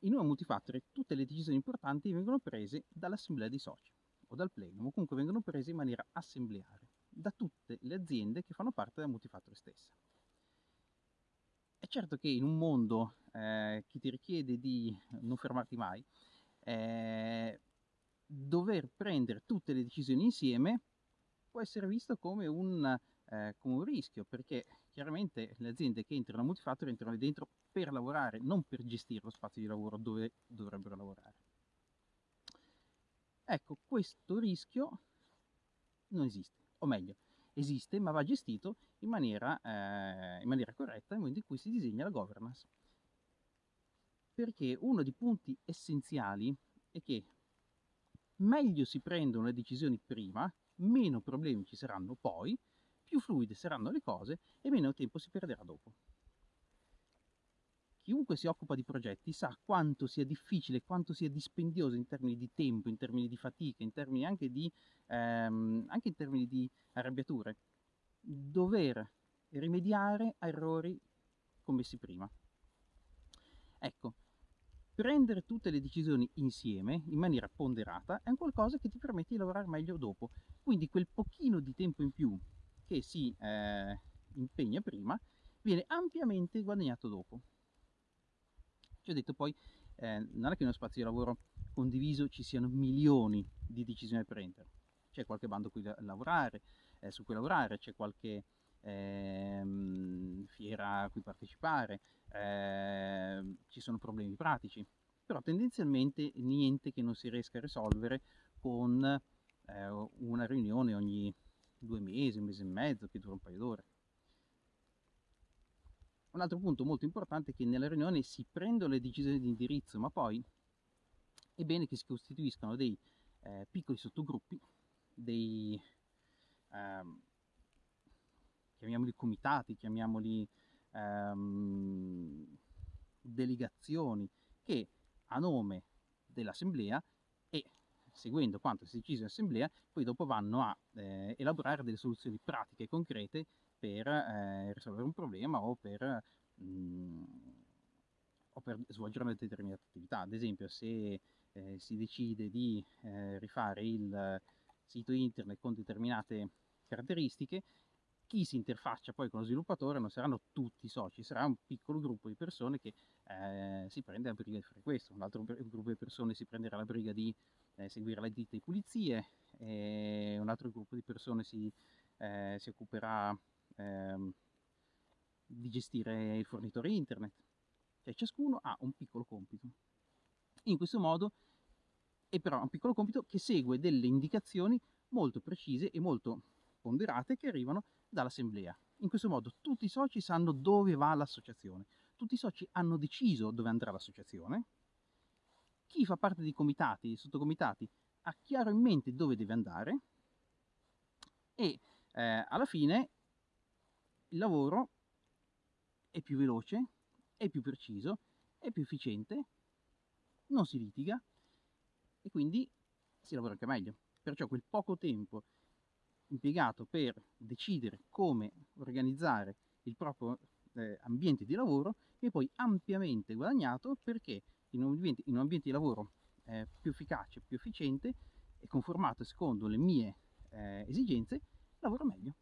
in una multifactory tutte le decisioni importanti vengono prese dall'assemblea dei soci o dal plenum, o comunque vengono prese in maniera assembleare da tutte le aziende che fanno parte della multifactory stessa. È certo che in un mondo eh, che ti richiede di non fermarti mai, eh, dover prendere tutte le decisioni insieme può essere visto come un, eh, come un rischio, perché chiaramente le aziende che entrano a multifactory entrano dentro per lavorare, non per gestire lo spazio di lavoro dove dovrebbero lavorare. Ecco, questo rischio non esiste, o meglio, esiste ma va gestito in maniera, eh, in maniera corretta nel momento in cui si disegna la governance. Perché uno dei punti essenziali è che meglio si prendono le decisioni prima, meno problemi ci saranno poi, più fluide saranno le cose e meno tempo si perderà dopo. Chiunque si occupa di progetti sa quanto sia difficile, quanto sia dispendioso in termini di tempo, in termini di fatica, in termini anche, di, ehm, anche in termini di arrabbiature, dover rimediare a errori commessi prima. Ecco, prendere tutte le decisioni insieme in maniera ponderata è un qualcosa che ti permette di lavorare meglio dopo. Quindi quel pochino di tempo in più che si eh, impegna prima viene ampiamente guadagnato dopo. Ci ho detto poi, eh, non è che in uno spazio di lavoro condiviso ci siano milioni di decisioni da prendere. C'è qualche bando cui lavorare, eh, su cui lavorare, c'è qualche ehm, fiera a cui partecipare, ehm, ci sono problemi pratici, però tendenzialmente niente che non si riesca a risolvere con eh, una riunione ogni due mesi, un mese e mezzo, che dura un paio d'ore. Un altro punto molto importante è che nella riunione si prendono le decisioni di indirizzo, ma poi è bene che si costituiscano dei eh, piccoli sottogruppi, dei ehm, chiamiamoli comitati, chiamiamoli ehm, delegazioni, che a nome dell'assemblea e seguendo quanto si è deciso in assemblea, poi dopo vanno a eh, elaborare delle soluzioni pratiche e concrete per eh, risolvere un problema o per, mh, mm, o per, svolgere una determinata attività. Ad esempio, se eh, si decide di eh, rifare il sito internet con determinate caratteristiche, chi si interfaccia poi con lo sviluppatore non saranno tutti i soci, sarà un piccolo gruppo di persone che eh, si prende la briga di fare questo, un altro gruppo di persone si prenderà la briga di eh, seguire la ditta di pulizie, un altro gruppo di persone si, eh, si occuperà ehm, di gestire il fornitore internet, cioè ciascuno ha un piccolo compito. In questo modo è però un piccolo compito che segue delle indicazioni molto precise e molto ponderate che arrivano dall'assemblea. In questo modo tutti i soci sanno dove va l'associazione, tutti i soci hanno deciso dove andrà l'associazione, chi fa parte dei comitati, dei sottocomitati, ha chiaro in mente dove deve andare e eh, alla fine il lavoro è più veloce, è più preciso, è più efficiente, non si litiga e quindi si lavora anche meglio. Perciò quel poco tempo impiegato per decidere come organizzare il proprio eh, ambiente di lavoro è poi ampiamente guadagnato perché in un ambiente, in un ambiente di lavoro eh, più efficace, più efficiente e conformato secondo le mie eh, esigenze, lavoro meglio.